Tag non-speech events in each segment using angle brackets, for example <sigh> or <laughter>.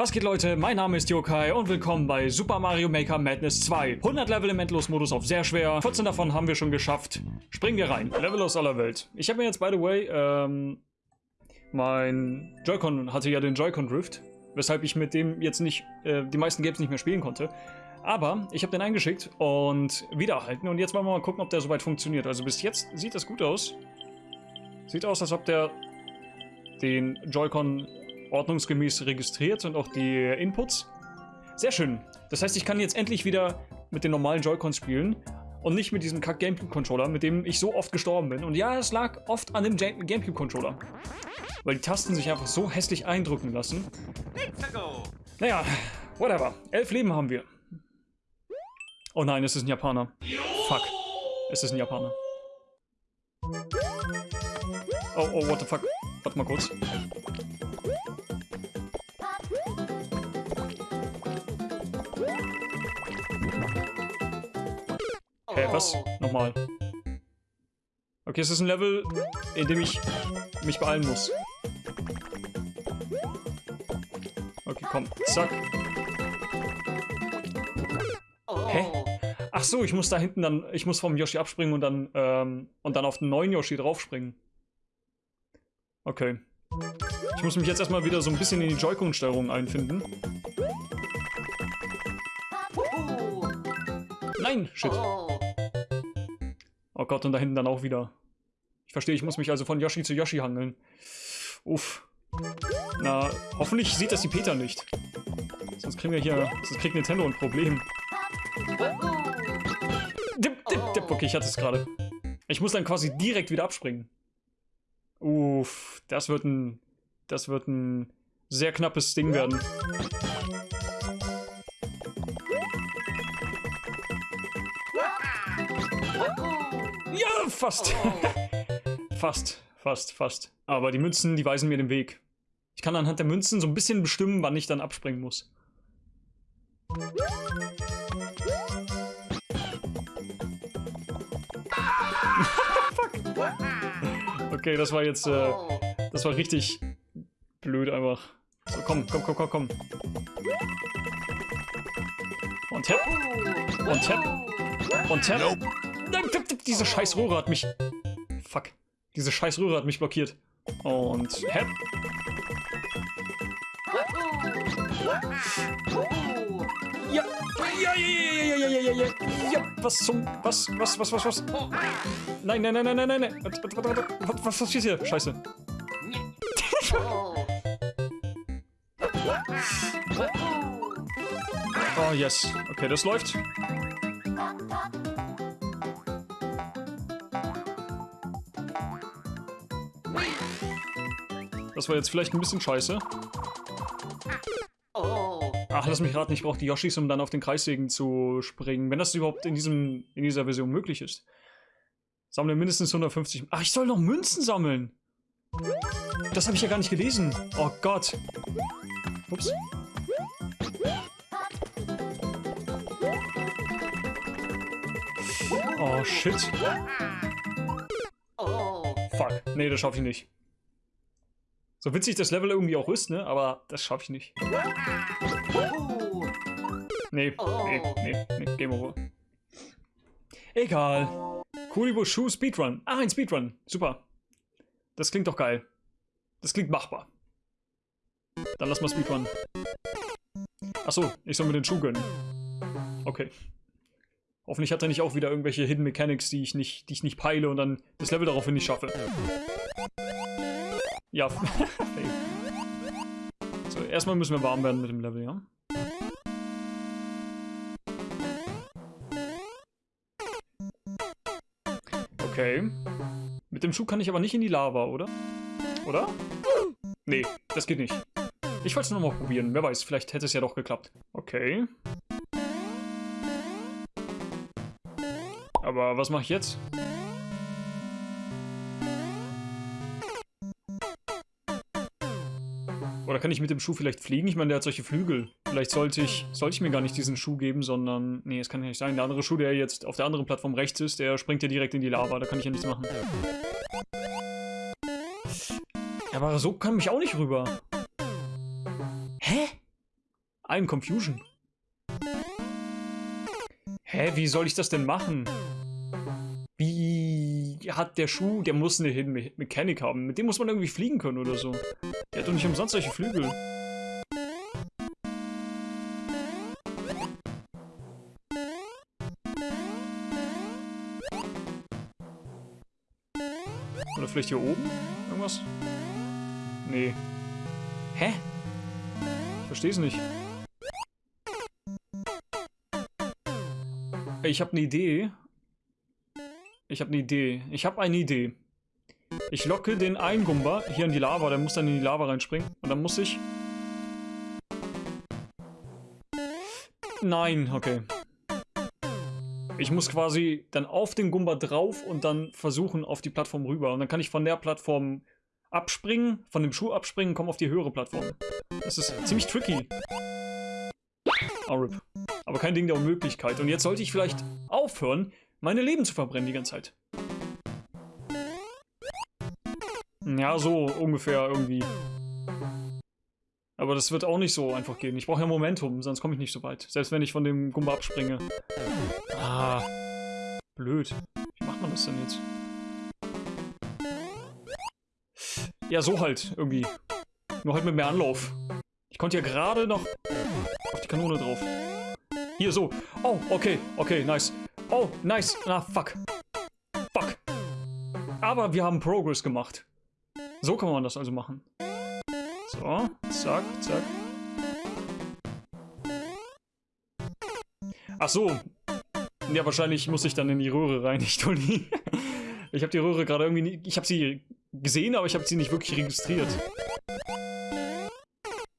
Was geht Leute, mein Name ist Yokai und willkommen bei Super Mario Maker Madness 2. 100 Level im Endlosmodus auf sehr schwer, 14 davon haben wir schon geschafft. Springen wir rein, Level aus aller Welt. Ich habe mir jetzt, by the way, ähm, mein Joy-Con hatte ja den Joy-Con Drift, weshalb ich mit dem jetzt nicht, äh, die meisten Games nicht mehr spielen konnte. Aber ich habe den eingeschickt und wiedererhalten und jetzt wollen wir mal gucken, ob der soweit funktioniert. Also bis jetzt sieht das gut aus. Sieht aus, als ob der den Joy-Con ordnungsgemäß registriert und auch die Inputs. Sehr schön. Das heißt, ich kann jetzt endlich wieder mit den normalen Joy-Cons spielen und nicht mit diesem kack Gamecube-Controller, mit dem ich so oft gestorben bin. Und ja, es lag oft an dem Gamecube-Controller. Weil die Tasten sich einfach so hässlich eindrücken lassen. Naja, whatever. Elf Leben haben wir. Oh nein, es ist ein Japaner. Fuck. Es ist ein Japaner. Oh, oh, what the fuck. Warte mal kurz. Hä, hey, was? Nochmal. Okay, es ist ein Level, in dem ich mich beeilen muss. Okay, komm. Zack. Hä? Ach so, ich muss da hinten dann, ich muss vom Yoshi abspringen und dann, ähm, und dann auf den neuen Yoshi draufspringen. Okay. Ich muss mich jetzt erstmal wieder so ein bisschen in die Joy-Con-Steuerung einfinden. Nein! Shit. Oh Gott, und da hinten dann auch wieder. Ich verstehe, ich muss mich also von Yoshi zu Yoshi hangeln. Uff. Na, hoffentlich sieht das die Peter nicht. Sonst kriegen wir hier, sonst kriegt Nintendo ein Problem. Dip, dip, dip. Okay, ich hatte es gerade. Ich muss dann quasi direkt wieder abspringen. Uff, das wird ein, das wird ein sehr knappes Ding werden. Ja, fast. <laughs> fast, fast, fast. Aber die Münzen, die weisen mir den Weg. Ich kann anhand der Münzen so ein bisschen bestimmen, wann ich dann abspringen muss. <laughs> Fuck. Okay, das war jetzt, äh, das war richtig blöd einfach. So, komm, komm, komm, komm, komm. Und tap. Und tap. Und tap. Nein, diese scheiß Röhre hat mich... Fuck. Diese scheiß Röhre hat mich blockiert. Und hep. Ja. Ja, ja, ja, ja, ja, ja, ja, ja. Was zum... Was, was, was, was, was? Nein, nein, nein, nein, nein, nein. Warte, warte, warte. Was, was passiert hier? Scheiße. <laughs> Oh, yes. Okay, das läuft. Das war jetzt vielleicht ein bisschen scheiße. Ach, lass mich raten, ich brauche die Yoshis, um dann auf den Kreissägen zu springen. Wenn das überhaupt in, diesem, in dieser Version möglich ist. Sammle mindestens 150... Ach, ich soll noch Münzen sammeln! Das habe ich ja gar nicht gelesen. Oh Gott. Ups. Oh, shit. Fuck. Nee, das schaffe ich nicht. So witzig das Level irgendwie auch ist, ne? Aber das schaffe ich nicht. Nee, nee, nee, nee, Game Over. Egal. Kuribo Shu Speedrun. Ah, ein Speedrun. Super. Das klingt doch geil. Das klingt machbar. Dann lass mal Speedrun. Achso, ich soll mir den Schuh gönnen. Okay. Hoffentlich hat er nicht auch wieder irgendwelche Hidden Mechanics, die ich nicht, die ich nicht peile und dann das Level daraufhin nicht schaffe. Ja. <laughs> so, erstmal müssen wir warm werden mit dem Level, ja? Okay. Mit dem Schuh kann ich aber nicht in die Lava, oder? Oder? Nee, das geht nicht. Ich wollte es nochmal probieren. Wer weiß, vielleicht hätte es ja doch geklappt. Okay. Aber was mache ich jetzt? Oder kann ich mit dem Schuh vielleicht fliegen? Ich meine, der hat solche Flügel. Vielleicht sollte ich, sollte ich mir gar nicht diesen Schuh geben, sondern... Nee, es kann ja nicht sein. Der andere Schuh, der jetzt auf der anderen Plattform rechts ist, der springt ja direkt in die Lava. Da kann ich ja nichts machen. Aber so kann ich auch nicht rüber. Hä? Ein Confusion. Hä, wie soll ich das denn machen? Hat der Schuh, der muss eine Hidden Me Mechanik haben. Mit dem muss man irgendwie fliegen können oder so. Der hat doch nicht umsonst solche Flügel. Oder vielleicht hier oben? Irgendwas? Nee. Hä? Ich verstehe es nicht. Ich habe eine Idee. Ich habe eine Idee. Ich habe eine Idee. Ich locke den einen Gumba hier in die Lava. Der muss dann in die Lava reinspringen. Und dann muss ich... Nein, okay. Ich muss quasi dann auf den Gumba drauf und dann versuchen auf die Plattform rüber. Und dann kann ich von der Plattform abspringen, von dem Schuh abspringen, komme auf die höhere Plattform. Das ist ziemlich tricky. Oh, RIP. Aber kein Ding der Unmöglichkeit. Und jetzt sollte ich vielleicht aufhören, meine Leben zu verbrennen die ganze Zeit. Ja, so ungefähr irgendwie. Aber das wird auch nicht so einfach gehen. Ich brauche ja Momentum, sonst komme ich nicht so weit. Selbst wenn ich von dem Gumba abspringe. Ah, blöd. Wie macht man das denn jetzt? Ja, so halt, irgendwie. Nur halt mit mehr Anlauf. Ich konnte ja gerade noch auf die Kanone drauf. Hier, so. Oh, okay, okay, nice. Oh, nice. Na, fuck. Fuck. Aber wir haben Progress gemacht. So kann man das also machen. So, zack, zack. Ach so. Ja, wahrscheinlich muss ich dann in die Röhre rein, <laughs> nicht Toni. Ich habe die Röhre gerade irgendwie nie, Ich habe sie gesehen, aber ich habe sie nicht wirklich registriert.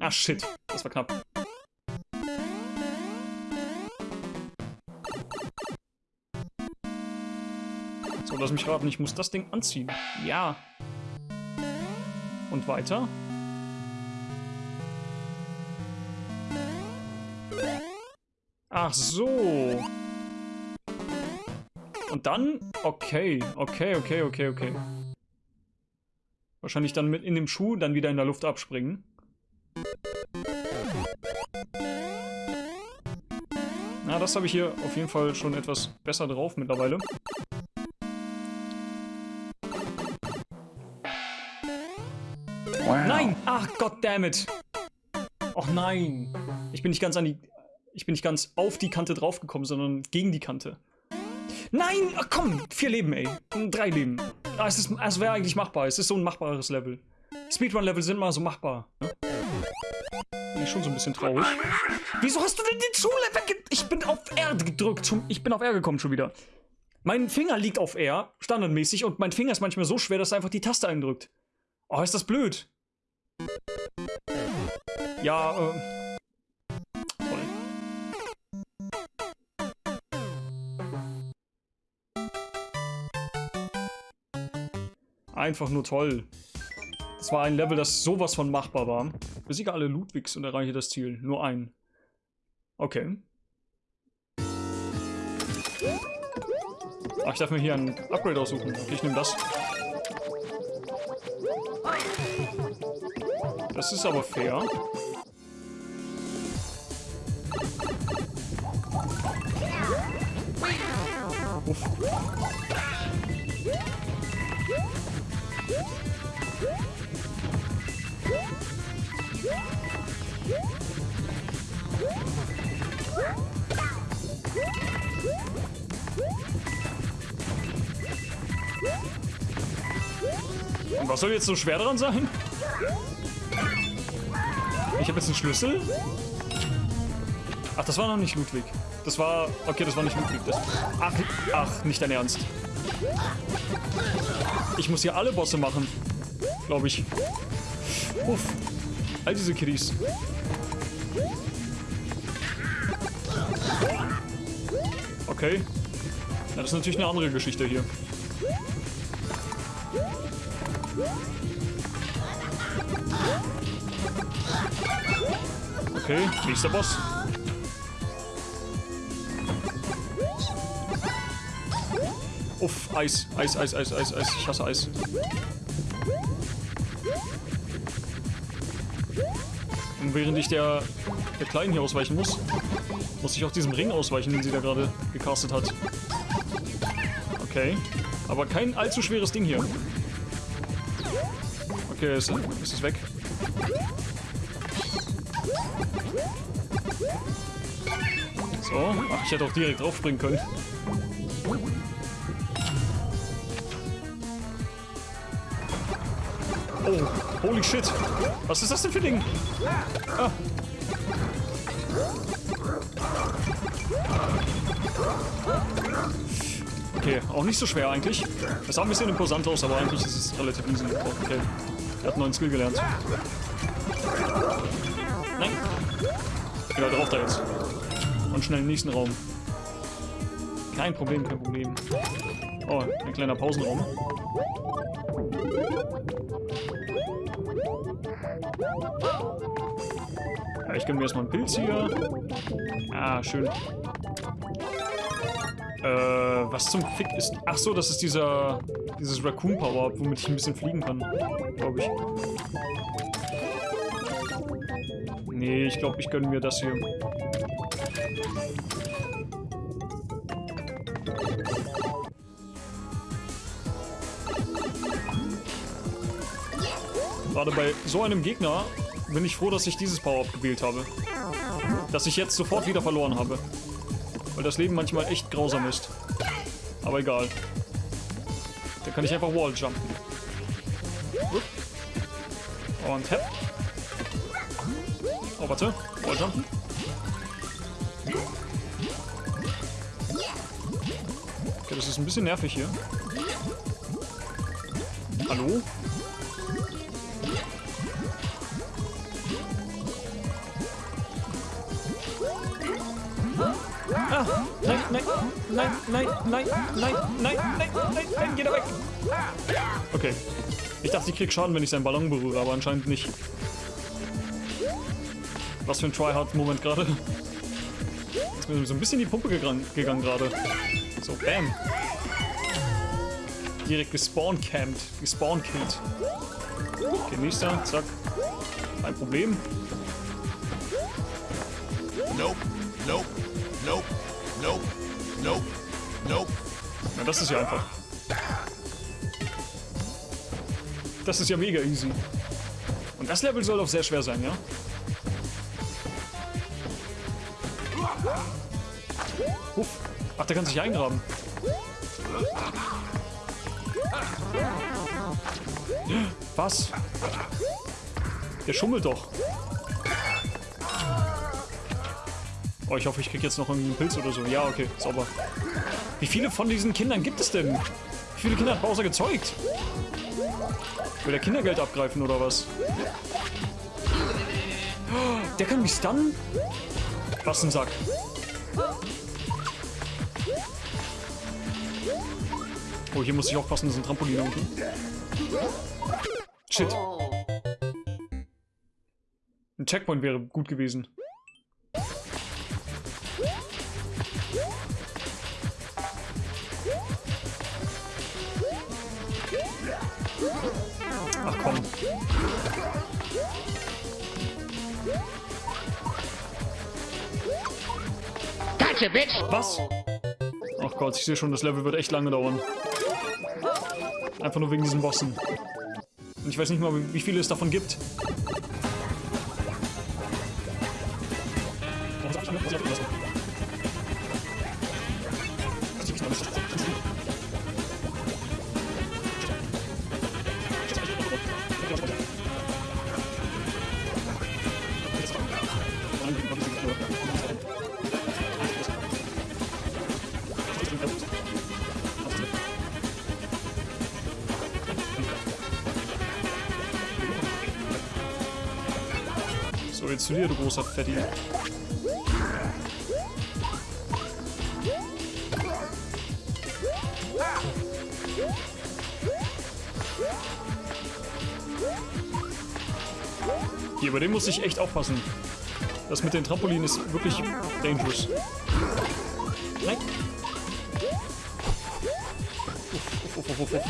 Ah, shit. Das war knapp. So, lass mich raten. Ich muss das Ding anziehen. Ja. Und weiter. Ach so. Und dann? Okay, okay, okay, okay, okay. Wahrscheinlich dann mit in dem Schuh dann wieder in der Luft abspringen. Na, das habe ich hier auf jeden Fall schon etwas besser drauf mittlerweile. Nein! Ach, goddammit! Och nein! Ich bin nicht ganz an die ich bin nicht ganz auf die Kante draufgekommen, sondern gegen die Kante. Nein! Ach komm! Vier Leben, ey. Drei Leben. Ah, es, es wäre eigentlich machbar. Es ist so ein machbares Level. Speedrun-Level sind mal so machbar. Bin ich schon so ein bisschen traurig. Wieso hast du denn den Schule wegge... Ich bin auf R gedrückt. Ich bin auf R gekommen schon wieder. Mein Finger liegt auf R, standardmäßig, und mein Finger ist manchmal so schwer, dass er einfach die Taste eindrückt. Oh, ist das blöd. Ja, äh... Einfach nur toll. Das war ein Level, das sowas von machbar war. Besiege alle Ludwigs und erreiche das Ziel. Nur ein. Okay. Ach, ich darf mir hier ein Upgrade aussuchen. Okay, ich nehme das. Das ist aber fair. Uff. Und was soll jetzt so schwer dran sein? Ich habe jetzt einen Schlüssel. Ach, das war noch nicht Ludwig. Das war... Okay, das war nicht Ludwig. Das, ach, ach, nicht dein Ernst. Ich muss hier alle Bosse machen. Glaube ich. Uff. All diese Kiddies. Okay. Na, das ist natürlich eine andere Geschichte hier. Okay, nächster Boss. Uff, Eis, Eis, Eis, Eis, Eis, Eis. Ich hasse Eis. während ich der, der Kleinen hier ausweichen muss, muss ich auch diesem Ring ausweichen, den sie da gerade gecastet hat. Okay. Aber kein allzu schweres Ding hier. Okay, ist, ist weg. So. Ach, ich hätte auch direkt draufspringen können. Oh, holy shit. Was ist das denn für ein Ding? Ah. Okay, auch nicht so schwer eigentlich. Es sah ein bisschen imposant aus, aber eigentlich ist es relativ easy. Oh, okay. Er hat einen neuen Skill gelernt. Nein. Ja, drauf da jetzt. Und schnell in den nächsten Raum. Kein Problem, kein Problem. Oh, ein kleiner Pausenraum. Ja, ich gönne mir erstmal einen Pilz hier. Ah, schön. Äh, was zum Fick ist... Ach so, das ist dieser... Dieses Raccoon Power, womit ich ein bisschen fliegen kann. Glaube ich. Nee, ich glaube, ich gönne mir das hier. Gerade bei so einem Gegner bin ich froh, dass ich dieses Power-Up gewählt habe. Dass ich jetzt sofort wieder verloren habe. Weil das Leben manchmal echt grausam ist. Aber egal. Da kann ich einfach Walljumpen. Und hepp. Oh, warte. Walljumpen. Okay, das ist ein bisschen nervig hier. Hallo? Ah, nein, nein, nein, nein, nein, nein, nein, nein, nein, nein, geh da weg. Okay. Ich dachte, ich krieg Schaden, wenn ich seinen Ballon berühre, aber anscheinend nicht. Was für ein Tryhard-Moment gerade. Ist mir so ein bisschen die Pumpe gegangen, gerade. So, bam. Direkt gespawncampt, gespawnkillt. Okay, nächster, zack. Kein Problem. Nope, nope, nope. Nope. Nope. Nope. Na, das ist ja einfach. Das ist ja mega easy. Und das Level soll auch sehr schwer sein, ja? Uff. Ach, der kann sich eingraben. Was? Der schummelt doch. Oh, ich hoffe, ich kriege jetzt noch einen Pilz oder so. Ja, okay, sauber. Wie viele von diesen Kindern gibt es denn? Wie viele Kinder hat Bowser gezeugt? Will der Kindergeld abgreifen oder was? Der kann mich stunnen? Was ein Sack. Oh, hier muss ich aufpassen, das ist ein Trampolin unten. Shit. Ein Checkpoint wäre gut gewesen. Ach komm. Gotcha, bitch! Was? Ach Gott, ich sehe schon, das Level wird echt lange dauern. Einfach nur wegen diesen Bossen. Und ich weiß nicht mal, wie viele es davon gibt. Zu dir, du großer Fetti. Hier, bei dem muss ich echt aufpassen. Das mit den Trampolinen ist wirklich dangerous. Nein. Uff, uff, uff, uff, uff.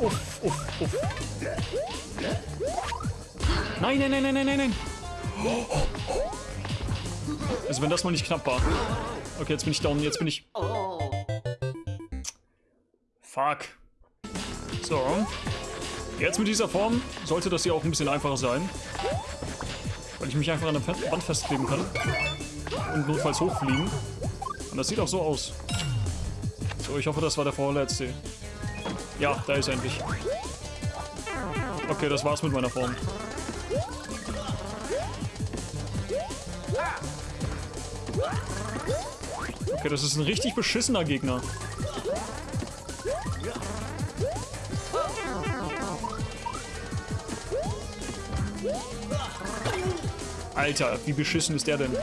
Uff, uff, uff. Nein, nein, nein, nein, nein, nein, nein. Also wenn das mal nicht knapp war. Okay, jetzt bin ich down, jetzt bin ich... Fuck. So. Jetzt mit dieser Form sollte das hier auch ein bisschen einfacher sein. Weil ich mich einfach an der Wand festkleben kann. Und notfalls hochfliegen. Und das sieht auch so aus. So, ich hoffe, das war der vorletzte. Ja, da ist er endlich. Okay, das war's mit meiner Form. Okay, das ist ein richtig beschissener Gegner. Alter, wie beschissen ist der denn?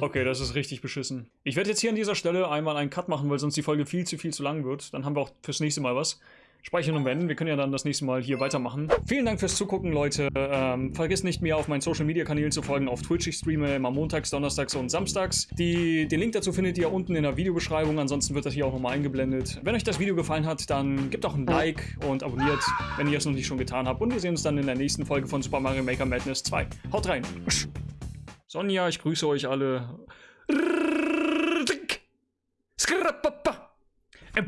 Okay, das ist richtig beschissen. Ich werde jetzt hier an dieser Stelle einmal einen Cut machen, weil sonst die Folge viel zu viel zu lang wird. Dann haben wir auch fürs nächste Mal was. Speichern und wenden. Wir können ja dann das nächste Mal hier weitermachen. Vielen Dank fürs Zugucken, Leute. Ähm, vergesst nicht, mir auf meinen Social Media Kanälen zu folgen. Auf Twitch. Ich streame immer montags, donnerstags und samstags. Die, den Link dazu findet ihr unten in der Videobeschreibung. Ansonsten wird das hier auch nochmal eingeblendet. Wenn euch das Video gefallen hat, dann gebt auch ein Like und abonniert, wenn ihr es noch nicht schon getan habt. Und wir sehen uns dann in der nächsten Folge von Super Mario Maker Madness 2. Haut rein. Sonja, ich grüße euch alle. Skrapapa. 2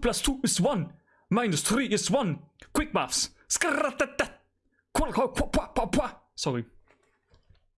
plus 2 is 1. Minus 3 is 1. Quick maths. Sorry.